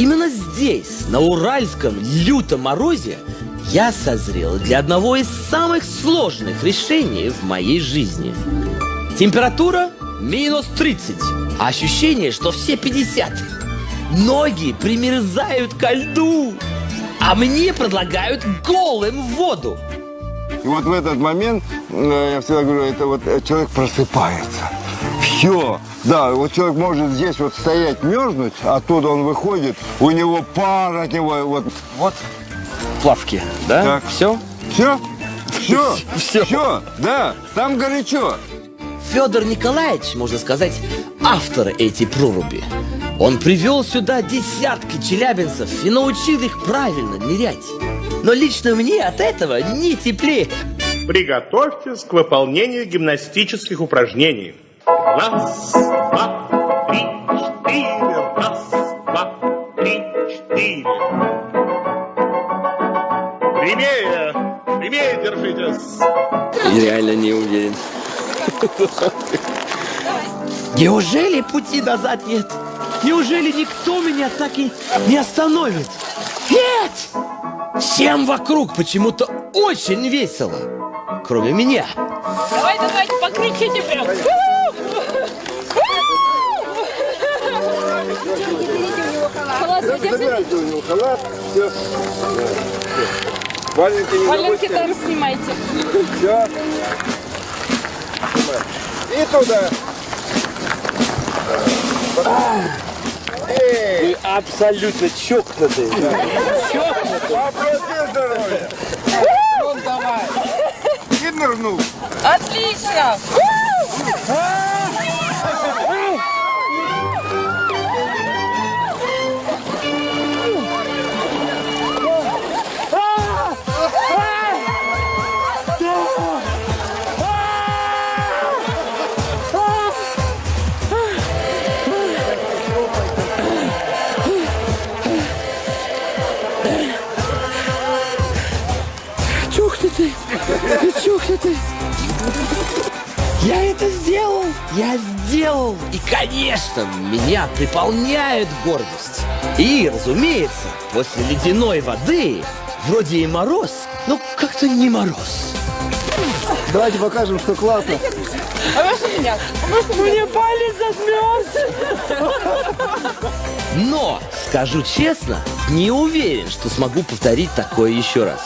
именно здесь, на Уральском лютом морозе, я созрел для одного из самых сложных решений в моей жизни. Температура минус 30, а ощущение, что все 50. Ноги примерзают ко льду, а мне предлагают голым воду. И вот в этот момент, э, я всегда говорю, это вот э, человек просыпается. Все. Да, вот человек может здесь вот стоять, мерзнуть, оттуда он выходит, у него пар от него, вот. Вот плавки, да? Так. Все? Все? Все? Всё. Все? Да, там горячо. Федор Николаевич, можно сказать, автор этой проруби. Он привел сюда десятки челябинцев и научил их правильно нырять. Но лично мне от этого не теплее. Приготовьтесь к выполнению гимнастических упражнений. Раз, два, три, четыре. Раз, два, три, четыре. Прямее, прямее держитесь. Реально не уверен. Неужели пути назад нет? Неужели никто меня так и не остановит? Нет! Всем вокруг почему-то очень весело. Кроме меня. Давай, давайте, покричите прям. Халат оденьте. Забирайте у него халат. Все. Валенки не Валенки там снимайте. Все. И туда. Эй, Вы абсолютно чокнутые. попроси здоровья. Ну, давай. И нырнул. Отлично. Чокнутый. Я это сделал! Я сделал! И, конечно, меня приполняет гордость. И, разумеется, после ледяной воды, вроде и мороз, но как-то не мороз. Давайте покажем, что классно. А можно меня? Мне палец отмерз! Но, скажу честно, не уверен, что смогу повторить такое еще раз.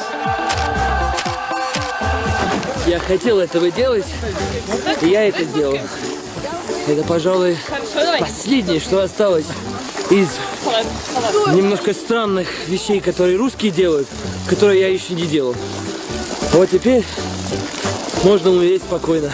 Я хотел этого делать, и я это сделал. Это, пожалуй, последнее, что осталось из немножко странных вещей, которые русские делают, которые я еще не делал. Вот теперь можно умереть спокойно.